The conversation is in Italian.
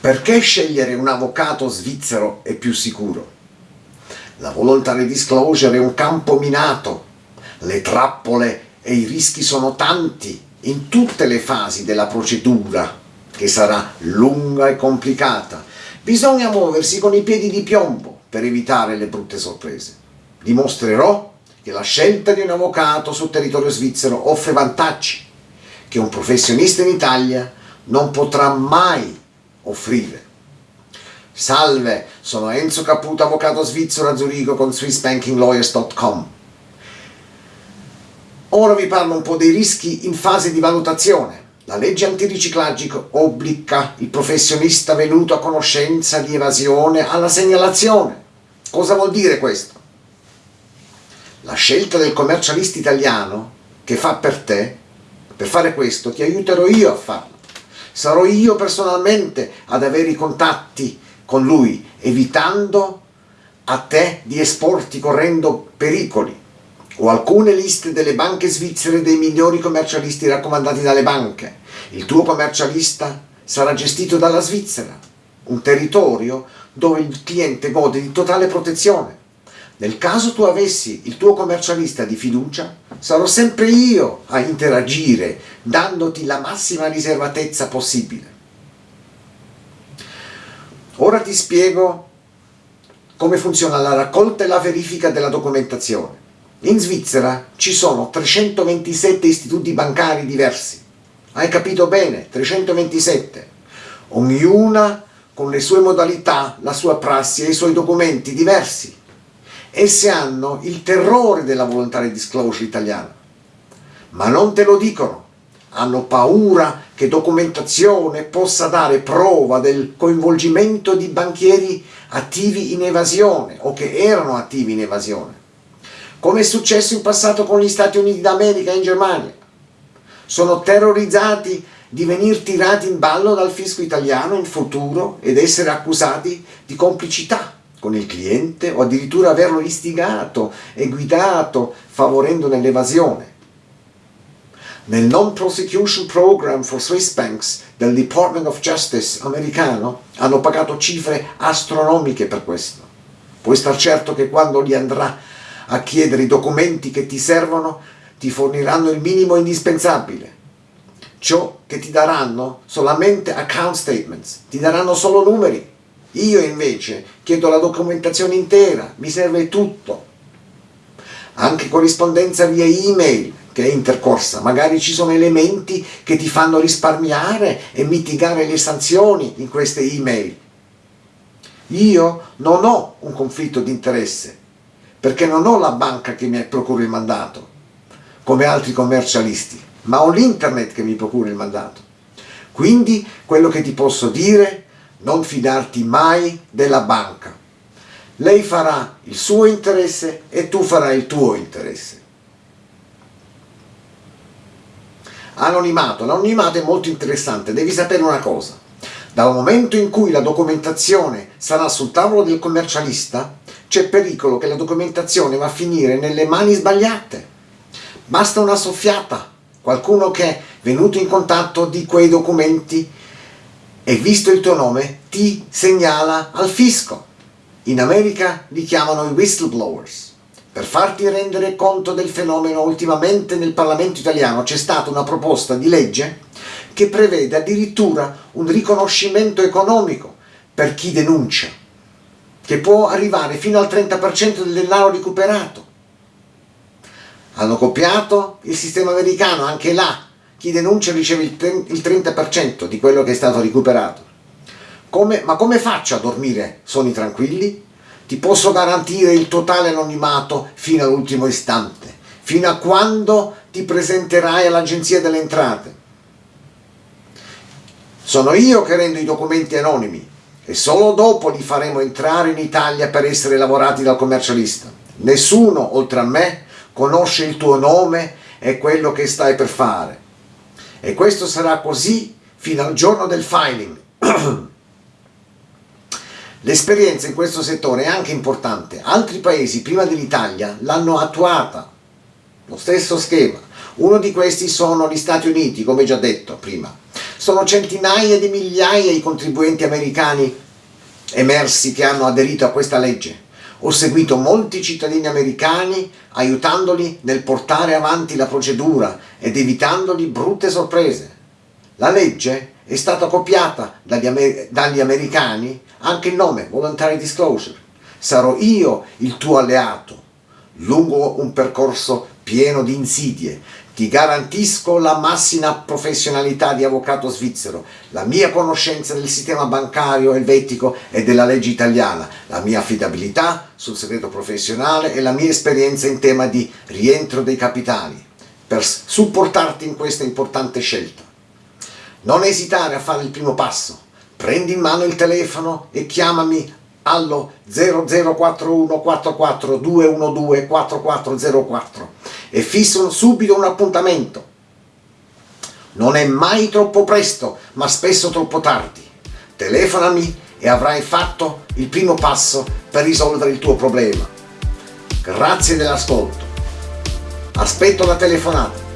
Perché scegliere un avvocato svizzero è più sicuro? La voluntary disclosure è un campo minato, le trappole e i rischi sono tanti in tutte le fasi della procedura, che sarà lunga e complicata. Bisogna muoversi con i piedi di piombo per evitare le brutte sorprese. Dimostrerò che la scelta di un avvocato sul territorio svizzero offre vantaggi che un professionista in Italia non potrà mai offrire. Salve, sono Enzo Caputo, avvocato svizzero a Zurigo con SwissBankingLawyers.com. Ora vi parlo un po' dei rischi in fase di valutazione. La legge antiriciclaggio obbliga il professionista venuto a conoscenza di evasione alla segnalazione. Cosa vuol dire questo? La scelta del commercialista italiano che fa per te, per fare questo ti aiuterò io a farlo sarò io personalmente ad avere i contatti con lui, evitando a te di esporti correndo pericoli. Ho alcune liste delle banche svizzere dei migliori commercialisti raccomandati dalle banche. Il tuo commercialista sarà gestito dalla Svizzera, un territorio dove il cliente gode di totale protezione. Nel caso tu avessi il tuo commercialista di fiducia, sarò sempre io a interagire, dandoti la massima riservatezza possibile. Ora ti spiego come funziona la raccolta e la verifica della documentazione. In Svizzera ci sono 327 istituti bancari diversi. Hai capito bene? 327. Ognuna con le sue modalità, la sua prassi e i suoi documenti diversi esse hanno il terrore della volontaria disclosure italiana, ma non te lo dicono. Hanno paura che documentazione possa dare prova del coinvolgimento di banchieri attivi in evasione o che erano attivi in evasione, come è successo in passato con gli Stati Uniti d'America e in Germania. Sono terrorizzati di venire tirati in ballo dal fisco italiano in futuro ed essere accusati di complicità con il cliente o addirittura averlo istigato e guidato favorendo l'evasione. Nel Non-Prosecution Program for Swiss Banks del Department of Justice americano hanno pagato cifre astronomiche per questo. Puoi star certo che quando gli andrà a chiedere i documenti che ti servono ti forniranno il minimo indispensabile. Ciò che ti daranno solamente account statements, ti daranno solo numeri io invece chiedo la documentazione intera, mi serve tutto. Anche corrispondenza via email che è intercorsa, magari ci sono elementi che ti fanno risparmiare e mitigare le sanzioni in queste email. Io non ho un conflitto di interesse, perché non ho la banca che mi procura il mandato, come altri commercialisti, ma ho l'internet che mi procura il mandato. Quindi quello che ti posso dire non fidarti mai della banca. Lei farà il suo interesse e tu farai il tuo interesse. Anonimato. L'anonimato è molto interessante, devi sapere una cosa. Dal momento in cui la documentazione sarà sul tavolo del commercialista, c'è pericolo che la documentazione va a finire nelle mani sbagliate. Basta una soffiata, qualcuno che è venuto in contatto di quei documenti e visto il tuo nome ti segnala al fisco. In America li chiamano i whistleblowers. Per farti rendere conto del fenomeno, ultimamente nel Parlamento italiano c'è stata una proposta di legge che prevede addirittura un riconoscimento economico per chi denuncia, che può arrivare fino al 30% del denaro recuperato. Hanno copiato il sistema americano, anche là chi denuncia riceve il 30% di quello che è stato recuperato. Come, ma come faccio a dormire sonni tranquilli? Ti posso garantire il totale anonimato fino all'ultimo istante, fino a quando ti presenterai all'Agenzia delle Entrate. Sono io che rendo i documenti anonimi e solo dopo li faremo entrare in Italia per essere lavorati dal commercialista. Nessuno, oltre a me, conosce il tuo nome e quello che stai per fare e questo sarà così fino al giorno del filing. L'esperienza in questo settore è anche importante. Altri paesi prima dell'Italia l'hanno attuata, lo stesso schema. Uno di questi sono gli Stati Uniti, come già detto prima. Sono centinaia di migliaia i contribuenti americani emersi che hanno aderito a questa legge. Ho seguito molti cittadini americani aiutandoli nel portare avanti la procedura ed evitandoli brutte sorprese. La legge è stata copiata dagli, amer dagli americani anche il nome, Voluntary Disclosure. Sarò io il tuo alleato lungo un percorso pieno di insidie. Ti garantisco la massima professionalità di avvocato svizzero, la mia conoscenza del sistema bancario elvetico e della legge italiana, la mia affidabilità sul segreto professionale e la mia esperienza in tema di rientro dei capitali per supportarti in questa importante scelta. Non esitare a fare il primo passo, prendi in mano il telefono e chiamami allo 0041 44 212 4404 e fissano subito un appuntamento. Non è mai troppo presto, ma spesso troppo tardi. Telefonami e avrai fatto il primo passo per risolvere il tuo problema. Grazie dell'ascolto. Aspetto la telefonata.